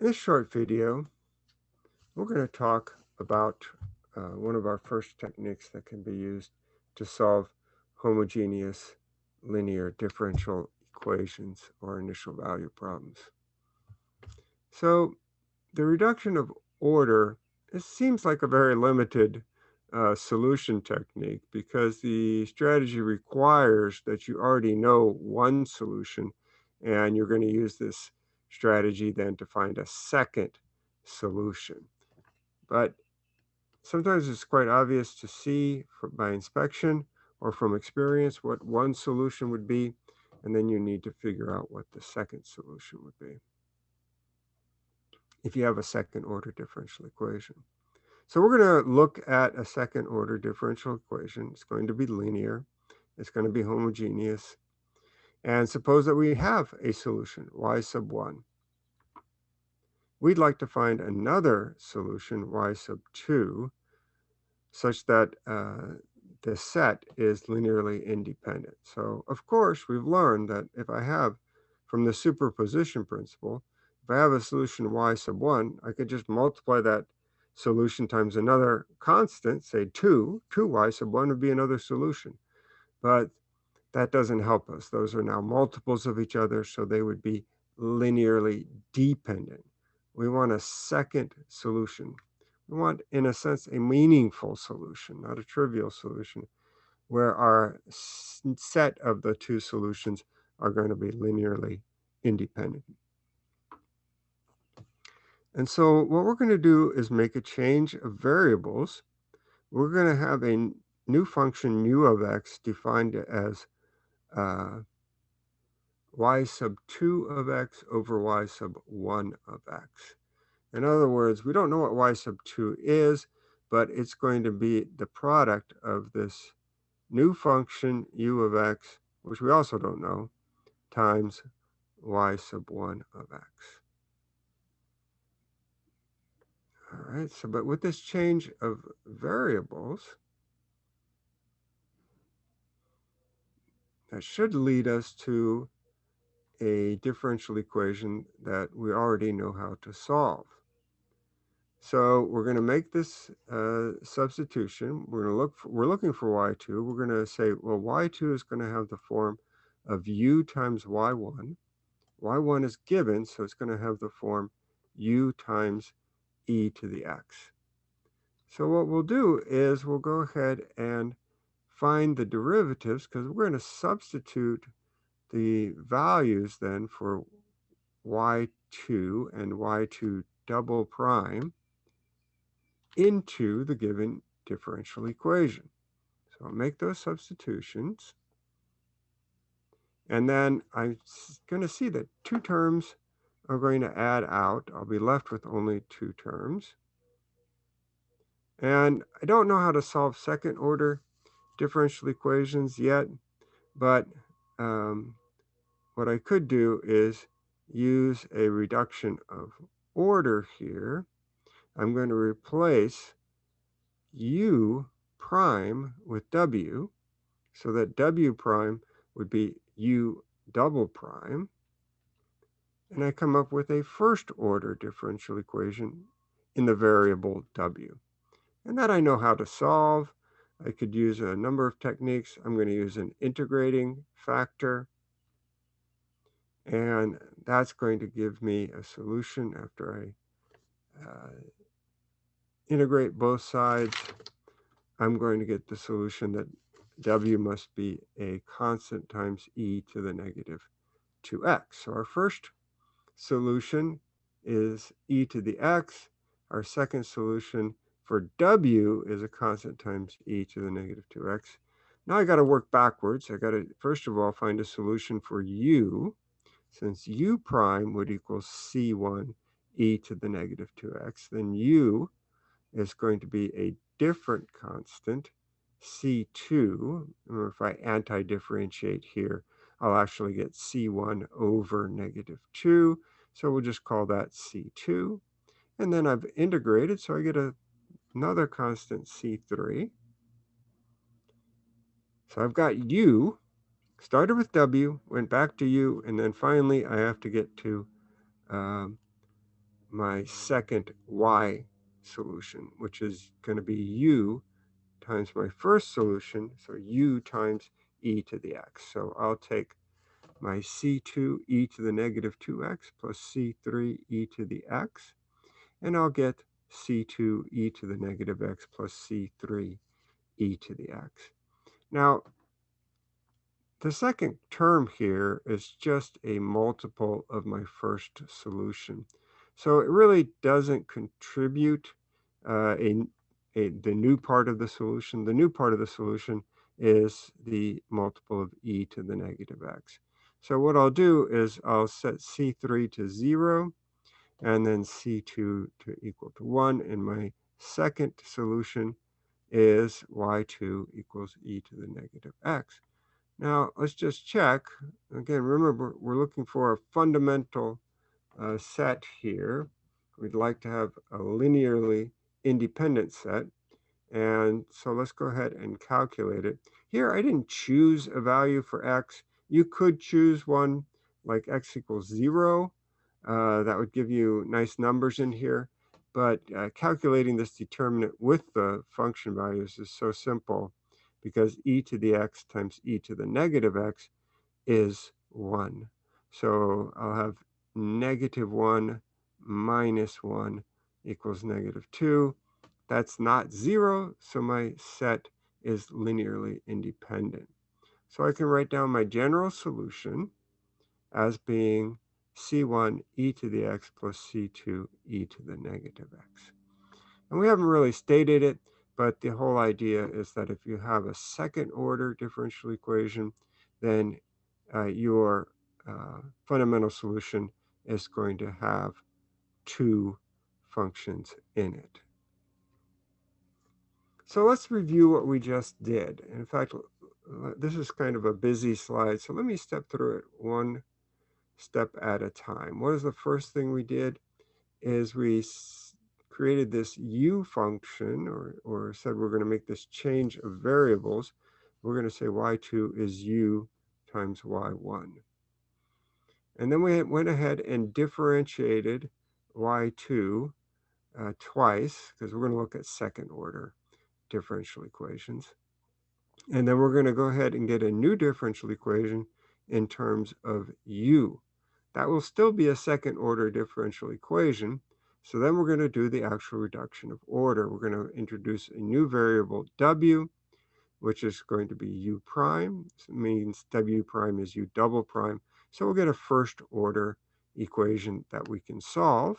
In this short video, we're going to talk about uh, one of our first techniques that can be used to solve homogeneous linear differential equations or initial value problems. So the reduction of order, it seems like a very limited uh, solution technique because the strategy requires that you already know one solution and you're going to use this strategy then to find a second solution. But sometimes it's quite obvious to see by inspection or from experience what one solution would be, and then you need to figure out what the second solution would be if you have a second order differential equation. So we're going to look at a second order differential equation. It's going to be linear. It's going to be homogeneous. And suppose that we have a solution, y sub 1. We'd like to find another solution, y sub 2, such that uh, the set is linearly independent. So, of course, we've learned that if I have, from the superposition principle, if I have a solution y sub 1, I could just multiply that solution times another constant, say 2, 2y sub 1 would be another solution. But that doesn't help us. Those are now multiples of each other, so they would be linearly dependent. We want a second solution. We want, in a sense, a meaningful solution, not a trivial solution, where our set of the two solutions are going to be linearly independent. And so what we're going to do is make a change of variables. We're going to have a new function u of x defined as uh, y sub 2 of x over y sub 1 of x. In other words, we don't know what y sub 2 is, but it's going to be the product of this new function u of x, which we also don't know, times y sub 1 of x. All right, so but with this change of variables, that should lead us to a differential equation that we already know how to solve. So we're going to make this uh, substitution. We're going to look. For, we're looking for y2. We're going to say, well, y2 is going to have the form of u times y1. y1 is given, so it's going to have the form u times e to the x. So what we'll do is we'll go ahead and find the derivatives because we're going to substitute the values then for y2 and y2 double prime into the given differential equation. So I'll make those substitutions. And then I'm going to see that two terms are going to add out. I'll be left with only two terms. And I don't know how to solve second order differential equations yet, but um, what I could do is use a reduction of order here. I'm going to replace u prime with w so that w prime would be u double prime and I come up with a first order differential equation in the variable w. And that I know how to solve. I could use a number of techniques. I'm going to use an integrating factor. And that's going to give me a solution after I uh, integrate both sides. I'm going to get the solution that w must be a constant times e to the negative 2x. So our first solution is e to the x. Our second solution for w is a constant times e to the negative 2x. Now I got to work backwards. I got to, first of all, find a solution for u, since u prime would equal c1 e to the negative 2x. Then u is going to be a different constant, c2. Remember, if I anti-differentiate here, I'll actually get C1 over negative 2. So we'll just call that C2. And then I've integrated, so I get a, another constant C3. So I've got U, started with W, went back to U, and then finally I have to get to um, my second y solution, which is going to be u times my first solution, so u times e to the x. So I'll take my c2 e to the negative 2x plus c3 e to the x, and I'll get c2 e to the negative x plus c3 e to the x. Now, the second term here is just a multiple of my first solution. So it really doesn't contribute uh, a, a, the new part of the solution. The new part of the solution is the multiple of e to the negative x. So what I'll do is I'll set C3 to 0 and then C2 to equal to 1. And my second solution is y2 equals e to the negative x. Now, let's just check. Again, remember, we're looking for a fundamental uh, set here. We'd like to have a linearly independent set. And so let's go ahead and calculate it. Here, I didn't choose a value for x. You could choose one like x equals 0. Uh, that would give you nice numbers in here. But uh, calculating this determinant with the function values is so simple because e to the x times e to the negative x is 1. So I'll have negative 1 minus 1 equals negative 2. That's not 0, so my set is linearly independent. So I can write down my general solution as being c1 e to the x plus c2 e to the negative x. And we haven't really stated it, but the whole idea is that if you have a second order differential equation, then uh, your uh, fundamental solution is going to have two functions in it. So let's review what we just did. In fact, this is kind of a busy slide, so let me step through it one step at a time. What is the first thing we did is we created this u function or, or said we're going to make this change of variables. We're going to say y2 is u times y1. And then we went ahead and differentiated y2 uh, twice because we're going to look at second order differential equations. And then we're going to go ahead and get a new differential equation in terms of u. That will still be a second order differential equation. So then we're going to do the actual reduction of order. We're going to introduce a new variable w, which is going to be u prime. Means w prime is u double prime. So we'll get a first order equation that we can solve.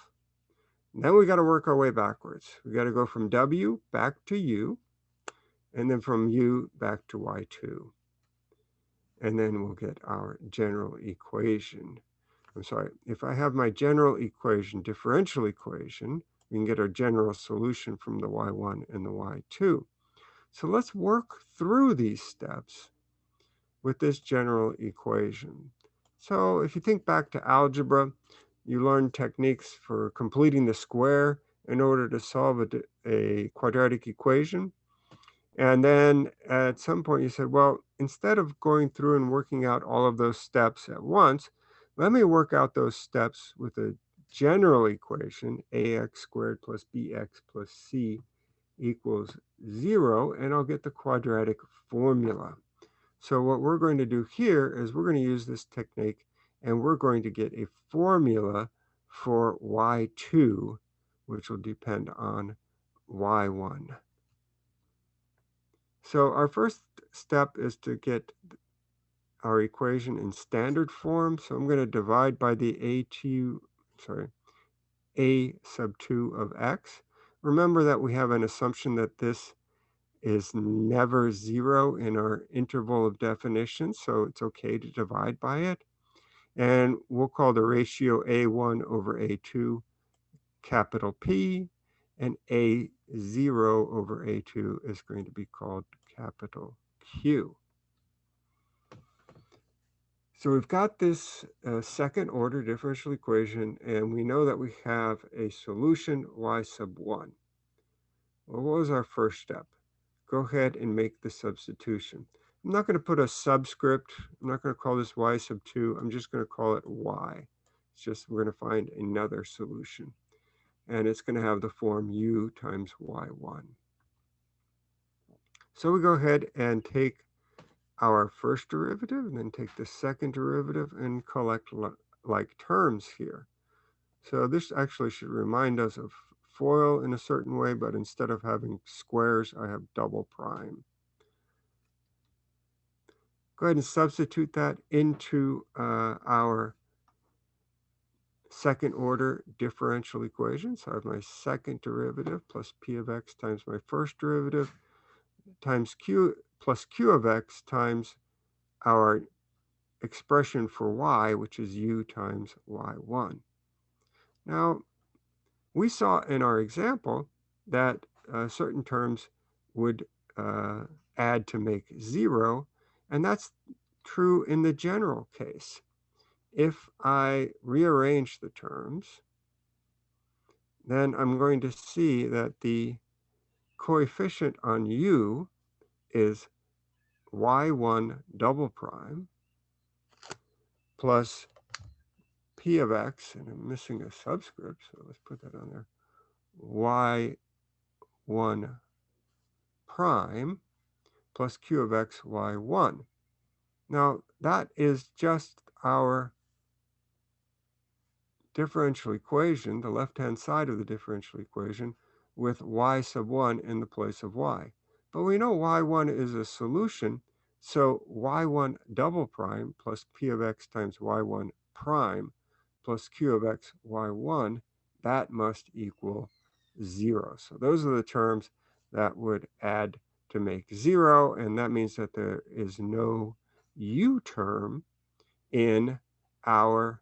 And then we got to work our way backwards. We got to go from w back to u and then from u back to y2. And then we'll get our general equation. I'm sorry, if I have my general equation, differential equation, we can get our general solution from the y1 and the y2. So let's work through these steps with this general equation. So if you think back to algebra, you learn techniques for completing the square in order to solve a, a quadratic equation. And then at some point you said, well, instead of going through and working out all of those steps at once, let me work out those steps with a general equation, ax squared plus bx plus c equals zero, and I'll get the quadratic formula. So what we're going to do here is we're going to use this technique and we're going to get a formula for y2, which will depend on y1. So our first step is to get our equation in standard form. So I'm going to divide by the a2, sorry, a sub 2 of x. Remember that we have an assumption that this is never zero in our interval of definition, so it's okay to divide by it. And we'll call the ratio A1 over A2 capital P, and A0 over A2 is going to be called capital Q. So we've got this uh, second order differential equation, and we know that we have a solution y sub 1. Well, what was our first step? Go ahead and make the substitution. I'm not going to put a subscript. I'm not going to call this y sub 2. I'm just going to call it y. It's just we're going to find another solution. and it's going to have the form u times y1. So we go ahead and take our first derivative and then take the second derivative and collect like terms here. So this actually should remind us of FOIL in a certain way, but instead of having squares, I have double prime. Go ahead and substitute that into uh, our second order differential equation. So I have my second derivative plus p of x times my first derivative times q plus q of x times our expression for y, which is u times y1. Now, we saw in our example that uh, certain terms would uh, add to make zero, and that's true in the general case. If I rearrange the terms, then I'm going to see that the coefficient on u is y1 double prime plus p of x, and I'm missing a subscript, so let's put that on there, y1 prime plus q of x, y1. Now, that is just our differential equation, the left-hand side of the differential equation, with y sub 1 in the place of y. But we know y1 is a solution, so y1 double prime plus p of x times y1 prime plus q of x y1, that must equal 0. So those are the terms that would add to make 0, and that means that there is no u term in our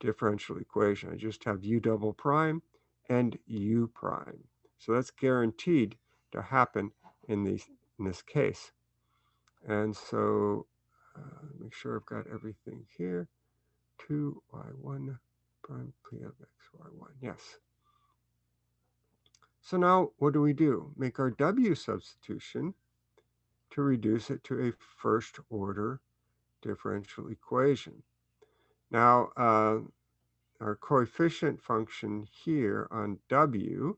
differential equation. I just have u double prime and u prime. So that's guaranteed to happen in, these, in this case. And so uh, make sure I've got everything here. 2y1 prime p of x, y1, yes. So now what do we do? Make our w substitution to reduce it to a first order differential equation. Now, uh, our coefficient function here on w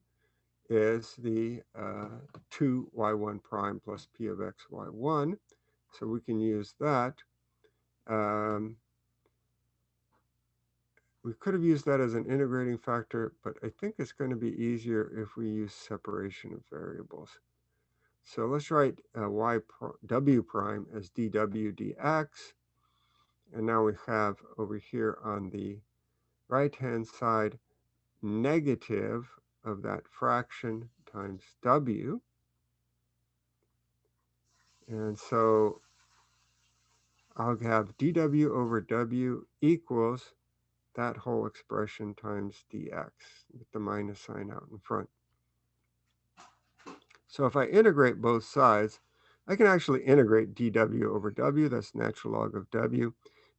is the uh, 2y1 prime plus p of x y1. So we can use that. Um, we could have used that as an integrating factor, but I think it's going to be easier if we use separation of variables. So let's write uh, y pr w prime as dw dx. And now we have over here on the right-hand side negative of that fraction times w. And so I'll have dw over w equals that whole expression times dx with the minus sign out in front. So if I integrate both sides, I can actually integrate dw over w, that's natural log of w.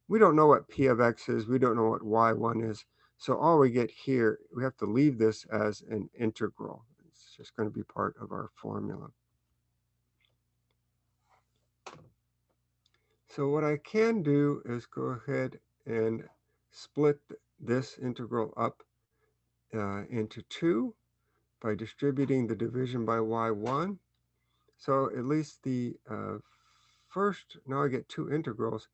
We don't know what p of x is, we don't know what y1 is, so all we get here, we have to leave this as an integral. It's just going to be part of our formula. So what I can do is go ahead and split this integral up uh, into two by distributing the division by y1. So at least the uh, first, now I get two integrals,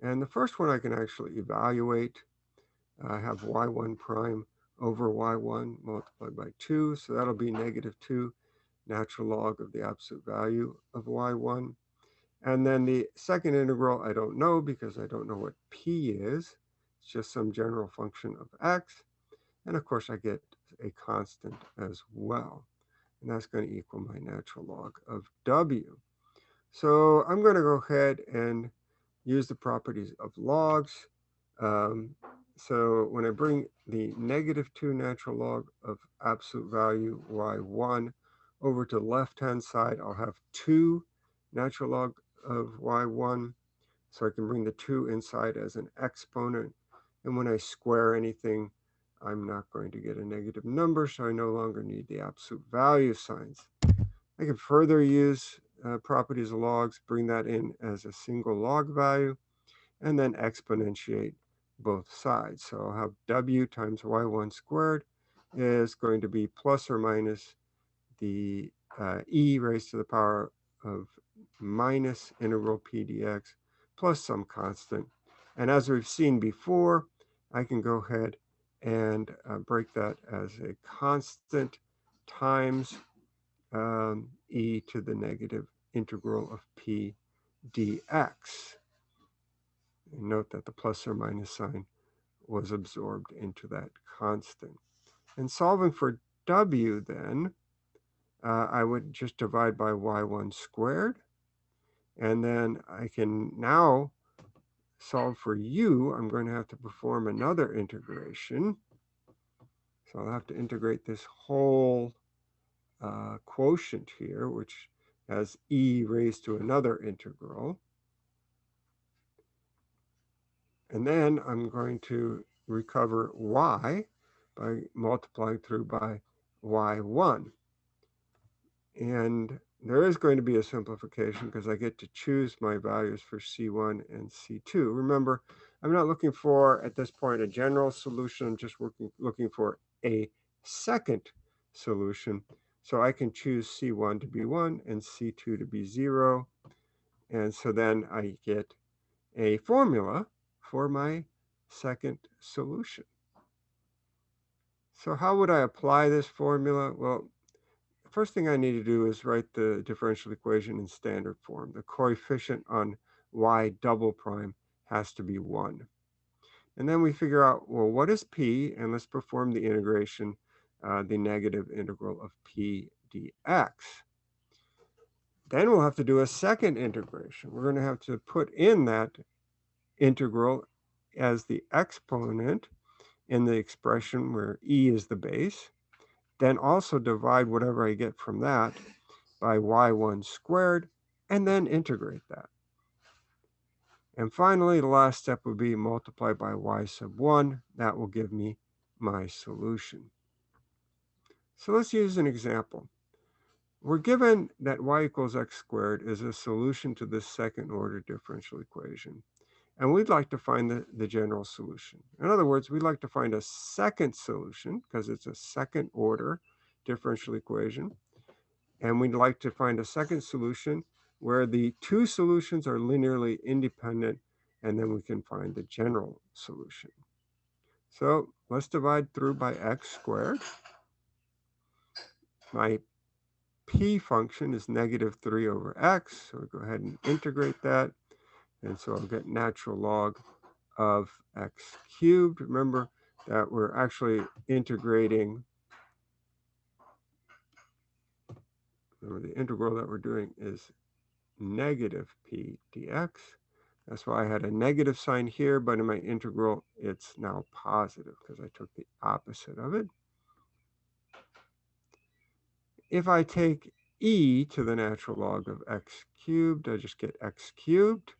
and the first one I can actually evaluate. I have y1 prime over y1 multiplied by 2, so that'll be negative 2 natural log of the absolute value of y1. And then the second integral I don't know because I don't know what p is. It's just some general function of x. And of course, I get a constant as well. And that's going to equal my natural log of w. So I'm going to go ahead and use the properties of logs. Um, so when I bring the negative 2 natural log of absolute value y1 over to the left-hand side, I'll have 2 natural log of y1. So I can bring the 2 inside as an exponent and when I square anything, I'm not going to get a negative number, so I no longer need the absolute value signs. I can further use uh, properties of logs, bring that in as a single log value, and then exponentiate both sides. So I'll have w times y1 squared is going to be plus or minus the uh, e raised to the power of minus integral p dx plus some constant. And as we've seen before, I can go ahead and uh, break that as a constant times um, e to the negative integral of p dx. And note that the plus or minus sign was absorbed into that constant. And solving for w then, uh, I would just divide by y1 squared. And then I can now solve for u. I'm going to have to perform another integration. So I'll have to integrate this whole uh, quotient here, which has e raised to another integral. And then I'm going to recover y by multiplying through by y1. And there is going to be a simplification because I get to choose my values for C1 and C2. Remember, I'm not looking for, at this point, a general solution. I'm just working, looking for a second solution. So I can choose C1 to be 1 and C2 to be 0. And so then I get a formula for my second solution. So how would I apply this formula? Well, the first thing I need to do is write the differential equation in standard form. The coefficient on y double prime has to be 1. And then we figure out, well, what is p? And let's perform the integration, uh, the negative integral of p dx. Then we'll have to do a second integration. We're going to have to put in that integral as the exponent in the expression where e is the base. Then also divide whatever I get from that by y1 squared, and then integrate that. And finally, the last step would be multiply by y sub 1. That will give me my solution. So let's use an example. We're given that y equals x squared is a solution to this second order differential equation. And we'd like to find the, the general solution. In other words, we'd like to find a second solution because it's a second order differential equation. And we'd like to find a second solution where the two solutions are linearly independent, and then we can find the general solution. So let's divide through by x squared. My p function is negative 3 over x, so we go ahead and integrate that. And so I'll get natural log of x cubed. Remember that we're actually integrating, remember the integral that we're doing is negative p dx. That's why I had a negative sign here, but in my integral, it's now positive because I took the opposite of it. If I take e to the natural log of x cubed, I just get x cubed.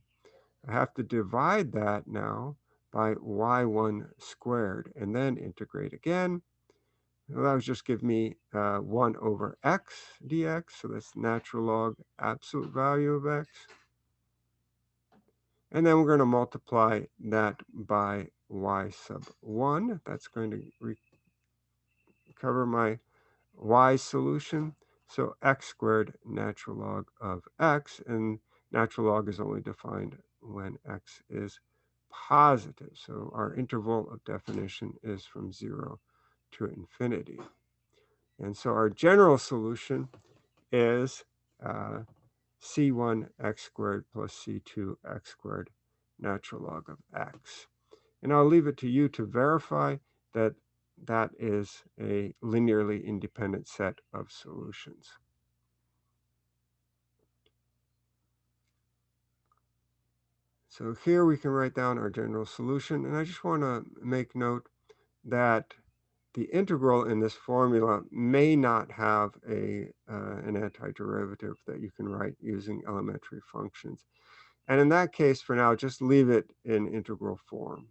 I have to divide that now by y1 squared and then integrate again. Well, that would just give me uh, 1 over x dx, so that's natural log absolute value of x. And then we're going to multiply that by y sub 1. That's going to recover my y solution. So x squared natural log of x, and natural log is only defined when x is positive. So our interval of definition is from 0 to infinity. And so our general solution is uh, c1 x squared plus c2 x squared natural log of x. And I'll leave it to you to verify that that is a linearly independent set of solutions. So here we can write down our general solution. And I just want to make note that the integral in this formula may not have a uh, an antiderivative that you can write using elementary functions. And in that case, for now, just leave it in integral form.